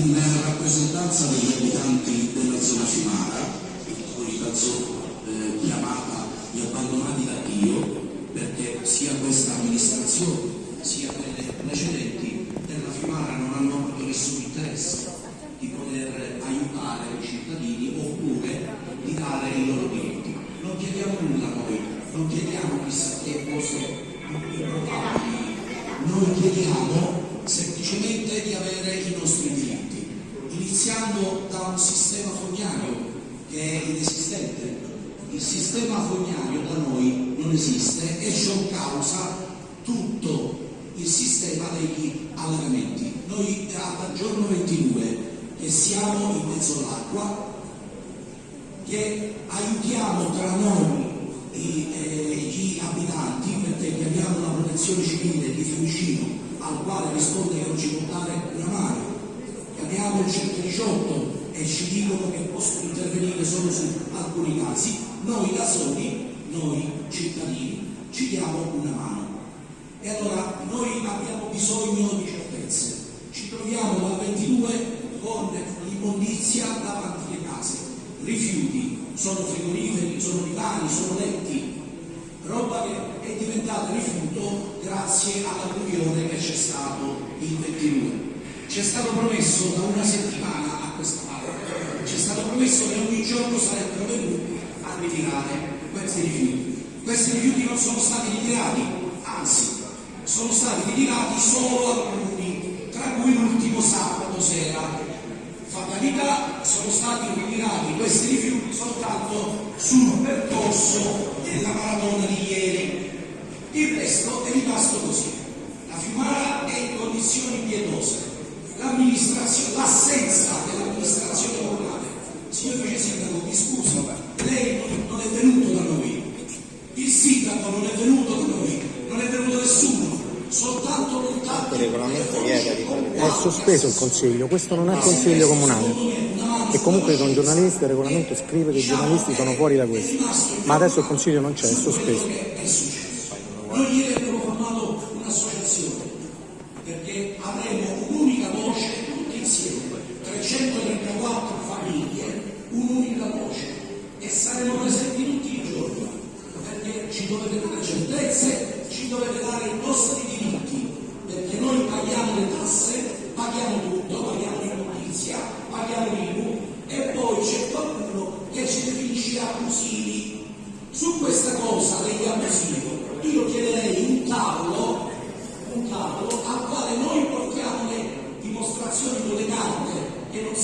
in rappresentanza degli abitanti della zona Cimara, caso eh, chiamata gli abbandonati da Dio, perché sia questa amministrazione sia quelle precedenti della Fimara non hanno avuto nessun interesse di poter aiutare i cittadini oppure di dare i loro diritti. Non chiediamo nulla noi, non chiediamo chissà che cose improbabili, noi chiediamo semplicemente di avere i nostri diritti, iniziando da un sistema fognario che è inesistente. Il sistema fognario da noi non esiste e ciò causa tutto il sistema degli allevamenti. Noi dal giorno 22 che siamo in mezzo all'acqua, che aiutiamo tra noi eh, gli abitanti perché abbiamo una protezione civile di Fiumicino al quale risponde che non ci può dare una mano, chiamiamo il 118 e ci dicono che possono intervenire solo su alcuni casi, noi da soli, noi cittadini, ci diamo una mano. E allora noi abbiamo bisogno di certezze. Ci troviamo dal 22 con l'immondizia davanti alle case, rifiuti, sono frigoriferi, sono divani, sono letti, roba che è diventata rifiuto grazie all'alluvione stato il 22. Ci è stato promesso da una settimana a questa parte, ci è stato promesso che ogni giorno sarebbero venuti a ritirare questi rifiuti. Questi rifiuti non sono stati ritirati, anzi sono stati ritirati solo alcuni, tra cui l'ultimo sabato sera. Fatalità, sono stati ritirati questi rifiuti soltanto sul percorso della maratona di ieri. Il resto è rimasto così. La Fiumara è in condizioni pietose. L'amministrazione, l'assenza dell'amministrazione comunale. Signor Vice Sindaco, mi scuso, lei non è venuto da noi, il sindaco non è venuto da noi, non è venuto nessuno, soltanto lontano. Il regolamento vieta di È sospeso il consiglio, questo non è consiglio comunale. E comunque con giornalisti il regolamento scrive che i giornalisti sono fuori da questo. Ma adesso il consiglio non c'è, è sospeso. Avremo un'unica voce tutti insieme, 334 famiglie, un'unica voce e saremo presenti tutti i giorni perché ci dovete dare certezze, ci dovete dare i nostri diritti, perché noi paghiamo le tasse, paghiamo tutto, paghiamo l'immondizia, paghiamo l'IMU e poi c'è qualcuno che ci definisce abusivi. Su questa cosa degli abusivi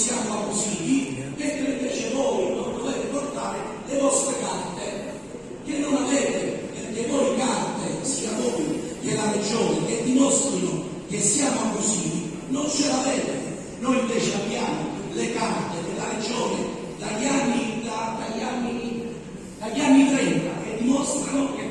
siamo abusivi, mentre invece voi non dovete portare le vostre carte che non avete, perché voi carte, sia voi che la regione, che dimostrino che siamo abusivi, non ce l'avete. Noi invece abbiamo le carte della regione dagli anni, da- dagli anni, dagli anni 30 che dimostrano che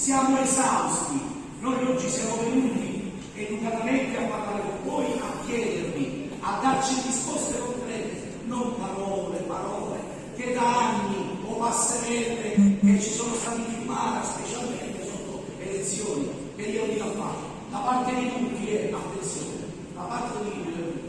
siamo esausti. Noi oggi siamo venuti educatamente a parlare con voi, a chiedervi, a darci risposte concrete, non parole, parole, che da anni o passerelle che ci sono stati in mano, specialmente sotto elezioni, periodi da fare. Da parte di tutti è attenzione, da parte di tutti